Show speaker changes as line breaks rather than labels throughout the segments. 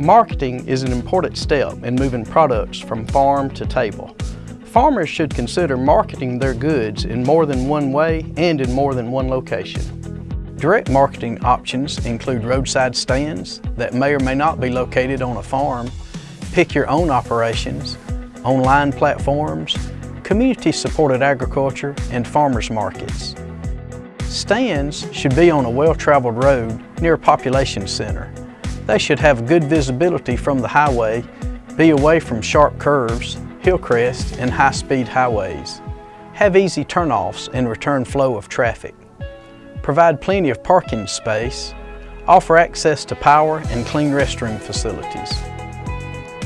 Marketing is an important step in moving products from farm to table. Farmers should consider marketing their goods in more than one way and in more than one location. Direct marketing options include roadside stands that may or may not be located on a farm, pick your own operations, online platforms, community-supported agriculture, and farmers markets. Stands should be on a well-traveled road near a population center they should have good visibility from the highway, be away from sharp curves, hill crests, and high-speed highways. Have easy turnoffs and return flow of traffic. Provide plenty of parking space. Offer access to power and clean restroom facilities.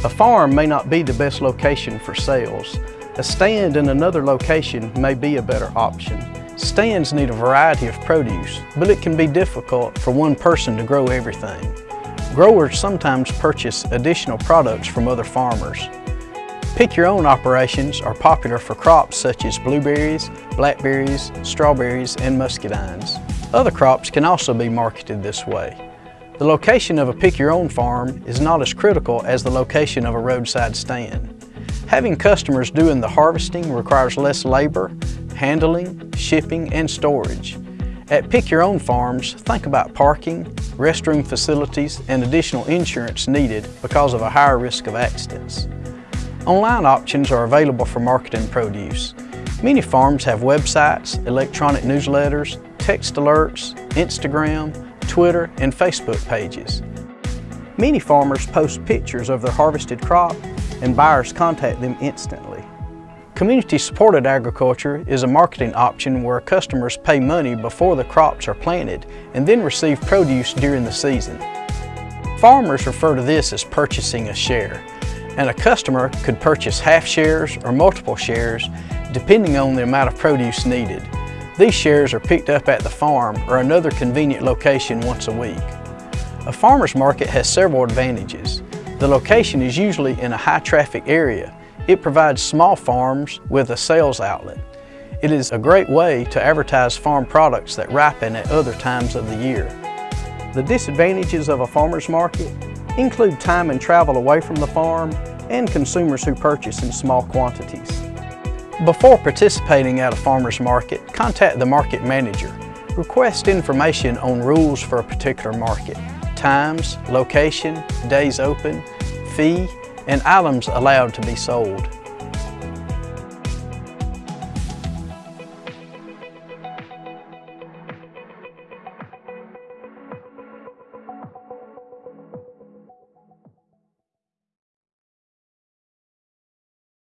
A farm may not be the best location for sales. A stand in another location may be a better option. Stands need a variety of produce, but it can be difficult for one person to grow everything. Growers sometimes purchase additional products from other farmers. Pick your own operations are popular for crops such as blueberries, blackberries, strawberries, and muscadines. Other crops can also be marketed this way. The location of a pick your own farm is not as critical as the location of a roadside stand. Having customers doing the harvesting requires less labor, handling, shipping, and storage. At Pick Your Own Farms, think about parking, restroom facilities, and additional insurance needed because of a higher risk of accidents. Online options are available for marketing produce. Many farms have websites, electronic newsletters, text alerts, Instagram, Twitter, and Facebook pages. Many farmers post pictures of their harvested crop and buyers contact them instantly. Community-supported agriculture is a marketing option where customers pay money before the crops are planted and then receive produce during the season. Farmers refer to this as purchasing a share, and a customer could purchase half shares or multiple shares depending on the amount of produce needed. These shares are picked up at the farm or another convenient location once a week. A farmer's market has several advantages. The location is usually in a high traffic area it provides small farms with a sales outlet. It is a great way to advertise farm products that ripen at other times of the year. The disadvantages of a farmer's market include time and travel away from the farm and consumers who purchase in small quantities. Before participating at a farmer's market, contact the market manager. Request information on rules for a particular market, times, location, days open, fee, and items allowed to be sold.